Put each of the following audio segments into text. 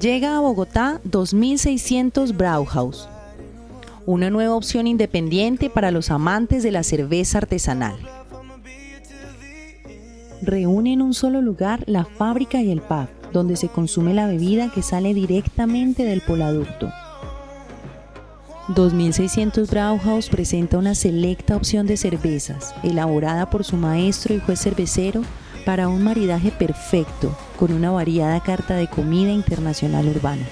Llega a Bogotá 2600 Brauhaus, una nueva opción independiente para los amantes de la cerveza artesanal. Reúne en un solo lugar la fábrica y el pub, donde se consume la bebida que sale directamente del poladucto. 2600 Brauhaus presenta una selecta opción de cervezas, elaborada por su maestro y juez cervecero para un maridaje perfecto con una variada carta de comida internacional urbana.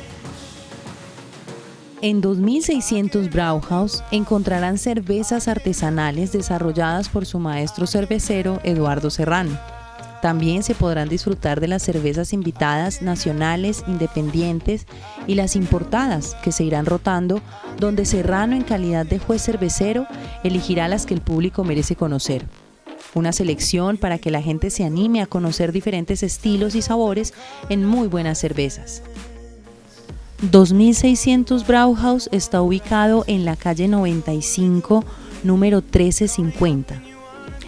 En 2600 Brauhaus encontrarán cervezas artesanales desarrolladas por su maestro cervecero Eduardo Serrano. También se podrán disfrutar de las cervezas invitadas nacionales, independientes y las importadas que se irán rotando, donde Serrano en calidad de juez cervecero elegirá las que el público merece conocer una selección para que la gente se anime a conocer diferentes estilos y sabores en muy buenas cervezas. 2600 Brauhaus está ubicado en la calle 95, número 1350.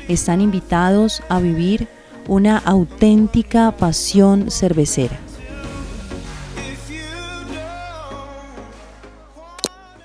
Están invitados a vivir una auténtica pasión cervecera.